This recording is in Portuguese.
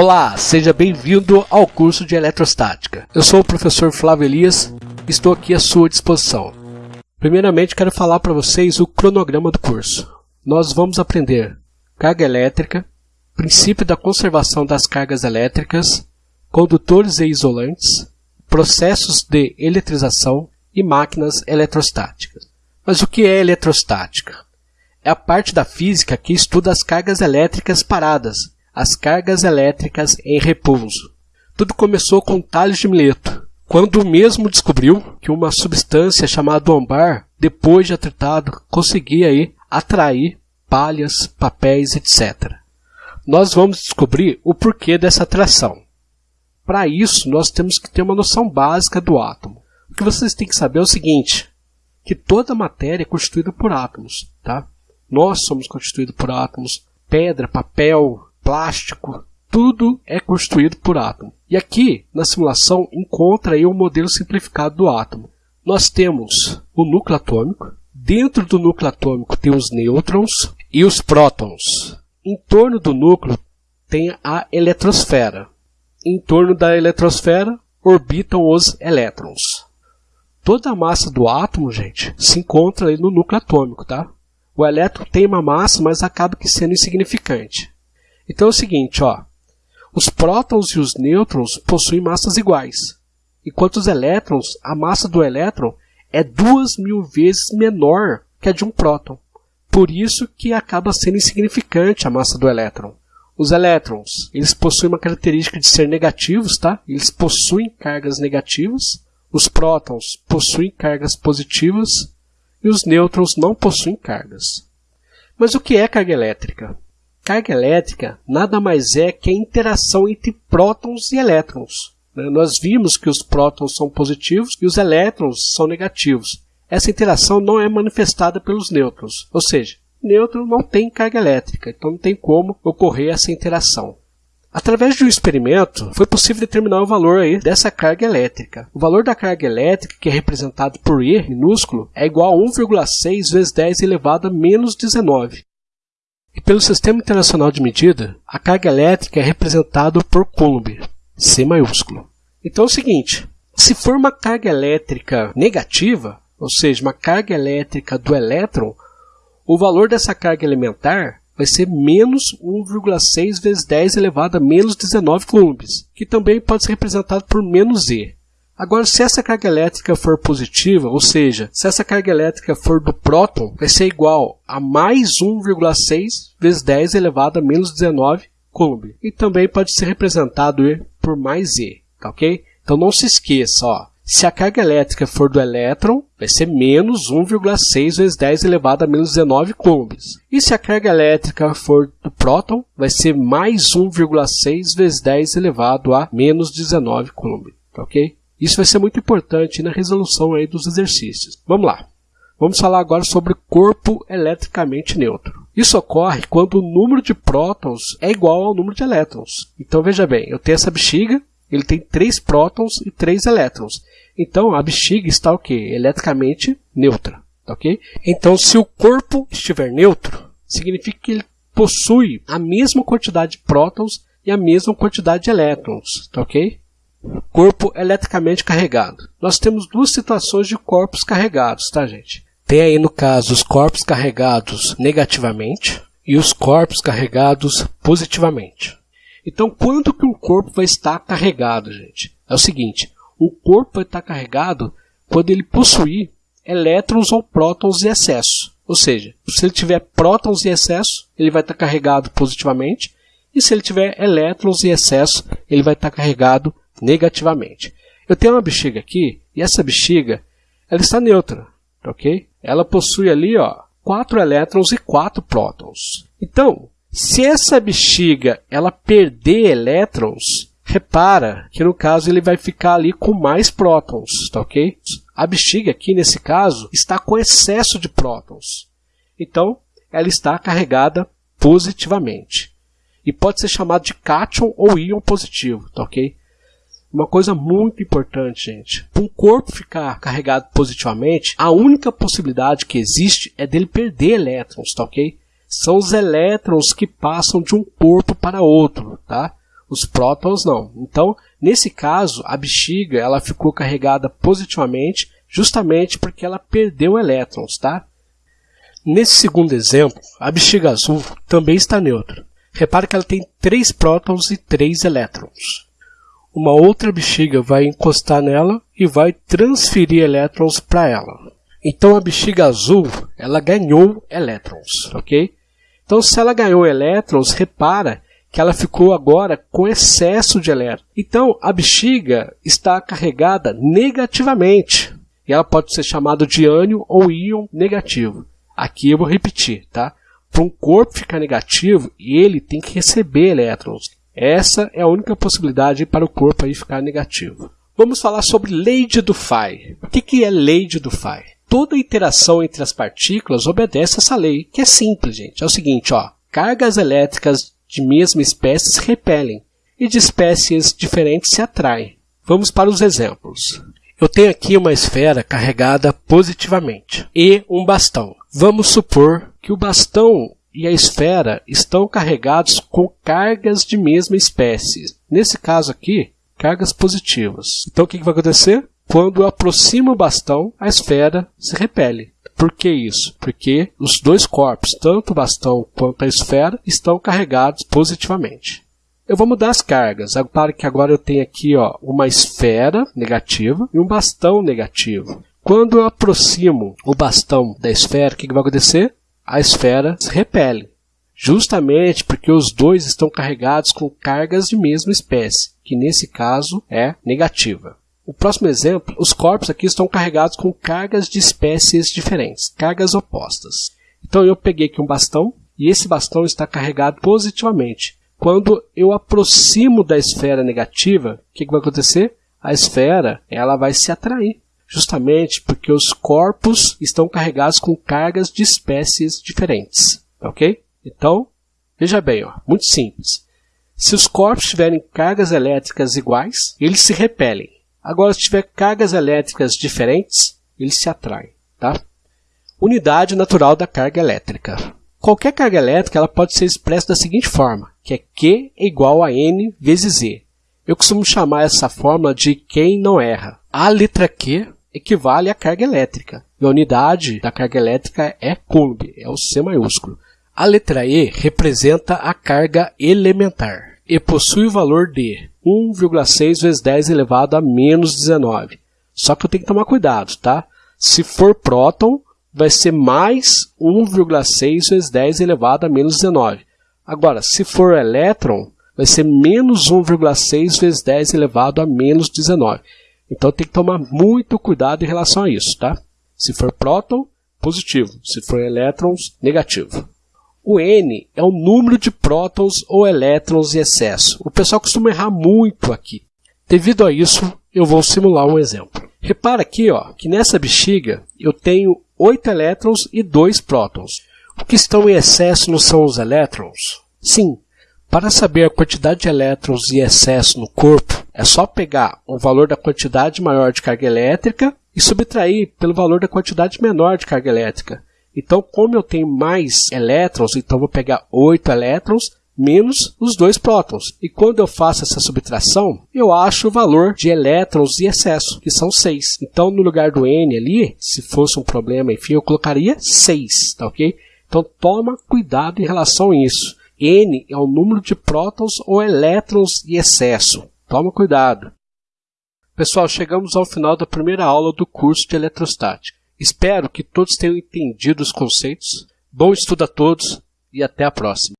Olá, seja bem-vindo ao curso de Eletrostática. Eu sou o professor Flávio Elias e estou aqui à sua disposição. Primeiramente, quero falar para vocês o cronograma do curso. Nós vamos aprender carga elétrica, princípio da conservação das cargas elétricas, condutores e isolantes, processos de eletrização e máquinas eletrostáticas. Mas o que é eletrostática? É a parte da física que estuda as cargas elétricas paradas, as cargas elétricas em repouso. Tudo começou com Tales de Mileto, quando o mesmo descobriu que uma substância chamada ambar, depois de atritado, conseguia aí atrair palhas, papéis, etc. Nós vamos descobrir o porquê dessa atração. Para isso, nós temos que ter uma noção básica do átomo. O que vocês têm que saber é o seguinte, que toda matéria é constituída por átomos, tá? Nós somos constituídos por átomos, pedra, papel, plástico, tudo é constituído por átomo. E aqui, na simulação, encontra aí o um modelo simplificado do átomo. Nós temos o núcleo atômico, dentro do núcleo atômico tem os nêutrons e os prótons. Em torno do núcleo tem a eletrosfera. Em torno da eletrosfera orbitam os elétrons. Toda a massa do átomo, gente, se encontra aí no núcleo atômico, tá? O elétron tem uma massa, mas acaba que sendo insignificante. Então é o seguinte, ó. Os prótons e os nêutrons possuem massas iguais, enquanto os elétrons, a massa do elétron é duas mil vezes menor que a de um próton. Por isso que acaba sendo insignificante a massa do elétron. Os elétrons, eles possuem uma característica de ser negativos, tá? Eles possuem cargas negativas. Os prótons possuem cargas positivas e os nêutrons não possuem cargas. Mas o que é carga elétrica? Carga elétrica nada mais é que a interação entre prótons e elétrons. Né? Nós vimos que os prótons são positivos e os elétrons são negativos. Essa interação não é manifestada pelos nêutrons, ou seja, nêutron não tem carga elétrica, então não tem como ocorrer essa interação. Através de um experimento, foi possível determinar o valor aí dessa carga elétrica. O valor da carga elétrica, que é representado por E minúsculo, é igual a 1,6 vezes 10 elevado a menos 19. E pelo Sistema Internacional de Medida, a carga elétrica é representada por Coulomb, C maiúsculo. Então é o seguinte, se for uma carga elétrica negativa, ou seja, uma carga elétrica do elétron, o valor dessa carga elementar vai ser menos 1,6 vezes 10 elevado a menos 19 coulombs, que também pode ser representado por menos E. Agora, se essa carga elétrica for positiva, ou seja, se essa carga elétrica for do próton, vai ser igual a mais 1,6 vezes 10 elevado a menos 19 coulomb. E também pode ser representado por mais E, tá ok? Então não se esqueça, ó. Se a carga elétrica for do elétron, vai ser menos 1,6 vezes 10 elevado a menos 19 coulombs. E se a carga elétrica for do próton, vai ser mais 1,6 vezes 10 elevado a menos 19 coulombs. Tá ok? Isso vai ser muito importante na resolução aí dos exercícios. Vamos lá. Vamos falar agora sobre corpo eletricamente neutro. Isso ocorre quando o número de prótons é igual ao número de elétrons. Então veja bem, eu tenho essa bexiga, ele tem três prótons e três elétrons. Então a bexiga está o quê? Eletricamente neutra. Tá ok? Então se o corpo estiver neutro, significa que ele possui a mesma quantidade de prótons e a mesma quantidade de elétrons. Tá ok? Corpo eletricamente carregado. Nós temos duas situações de corpos carregados, tá, gente? Tem aí, no caso, os corpos carregados negativamente e os corpos carregados positivamente. Então, quando que um corpo vai estar carregado, gente? É o seguinte, o corpo vai estar carregado quando ele possuir elétrons ou prótons em excesso. Ou seja, se ele tiver prótons em excesso, ele vai estar carregado positivamente, e se ele tiver elétrons em excesso, ele vai estar carregado negativamente. Eu tenho uma bexiga aqui, e essa bexiga ela está neutra, ok? Ela possui ali ó, 4 elétrons e 4 prótons. Então, se essa bexiga ela perder elétrons, repara que no caso ele vai ficar ali com mais prótons, tá ok? A bexiga aqui nesse caso está com excesso de prótons. Então, ela está carregada positivamente. E pode ser chamado de cátion ou íon positivo, tá ok? Uma coisa muito importante, gente. Para um corpo ficar carregado positivamente, a única possibilidade que existe é dele perder elétrons, tá ok? São os elétrons que passam de um corpo para outro, tá? Os prótons não. Então, nesse caso, a bexiga ela ficou carregada positivamente justamente porque ela perdeu elétrons, tá? Nesse segundo exemplo, a bexiga azul também está neutra. Repare que ela tem três prótons e três elétrons. Uma outra bexiga vai encostar nela e vai transferir elétrons para ela. Então a bexiga azul, ela ganhou elétrons, ok? Então se ela ganhou elétrons, repara que ela ficou agora com excesso de elétrons. Então a bexiga está carregada negativamente. E ela pode ser chamada de ânion ou íon negativo. Aqui eu vou repetir, tá? Para um corpo ficar negativo, ele tem que receber elétrons. Essa é a única possibilidade para o corpo aí ficar negativo. Vamos falar sobre lei de Dufay. O que é lei de Dufay? Toda interação entre as partículas obedece essa lei, que é simples, gente. É o seguinte, ó, cargas elétricas de mesma espécie se repelem e de espécies diferentes se atraem. Vamos para os exemplos. Eu tenho aqui uma esfera carregada positivamente e um bastão. Vamos supor que o bastão e a esfera estão carregados com cargas de mesma espécie. Nesse caso aqui, cargas positivas. Então o que vai acontecer? Quando eu aproximo o bastão, a esfera se repele. Por que isso? Porque os dois corpos, tanto o bastão quanto a esfera, estão carregados positivamente. Eu vou mudar as cargas. Repare que agora eu tenho aqui ó, uma esfera negativa e um bastão negativo. Quando eu aproximo o bastão da esfera, o que vai acontecer? A esfera se repele. Justamente porque os dois estão carregados com cargas de mesma espécie, que nesse caso é negativa. O próximo exemplo, os corpos aqui estão carregados com cargas de espécies diferentes, cargas opostas. Então eu peguei aqui um bastão e esse bastão está carregado positivamente. Quando eu aproximo da esfera negativa, o que, que vai acontecer? A esfera ela vai se atrair, justamente porque os corpos estão carregados com cargas de espécies diferentes. Ok? Então, veja bem, ó, muito simples. Se os corpos tiverem cargas elétricas iguais, eles se repelem. Agora, se tiver cargas elétricas diferentes, eles se atraem. Tá? Unidade natural da carga elétrica. Qualquer carga elétrica ela pode ser expressa da seguinte forma, que é Q é igual a N vezes Z. Eu costumo chamar essa fórmula de quem não erra. A letra Q equivale à carga elétrica. E a unidade da carga elétrica é Coulomb, é o C maiúsculo. A letra E representa a carga elementar e possui o valor de 1,6 vezes 10 elevado a menos 19. Só que eu tenho que tomar cuidado, tá? Se for próton, vai ser mais 1,6 vezes 10 elevado a menos 19. Agora, se for elétron, vai ser menos 1,6 vezes 10 elevado a menos 19. Então tem que tomar muito cuidado em relação a isso, tá? Se for próton, positivo. Se for elétrons, negativo. O N é o número de prótons ou elétrons em excesso. O pessoal costuma errar muito aqui. Devido a isso, eu vou simular um exemplo. Repara aqui ó, que nessa bexiga eu tenho 8 elétrons e 2 prótons. O que estão em excesso não são os elétrons? Sim, para saber a quantidade de elétrons em excesso no corpo, é só pegar o valor da quantidade maior de carga elétrica e subtrair pelo valor da quantidade menor de carga elétrica. Então, como eu tenho mais elétrons, então vou pegar 8 elétrons menos os dois prótons. E quando eu faço essa subtração, eu acho o valor de elétrons em excesso, que são 6. Então, no lugar do N ali, se fosse um problema, enfim, eu colocaria 6, tá ok? Então, toma cuidado em relação a isso. N é o número de prótons ou elétrons em excesso. Toma cuidado. Pessoal, chegamos ao final da primeira aula do curso de eletrostática. Espero que todos tenham entendido os conceitos. Bom estudo a todos e até a próxima.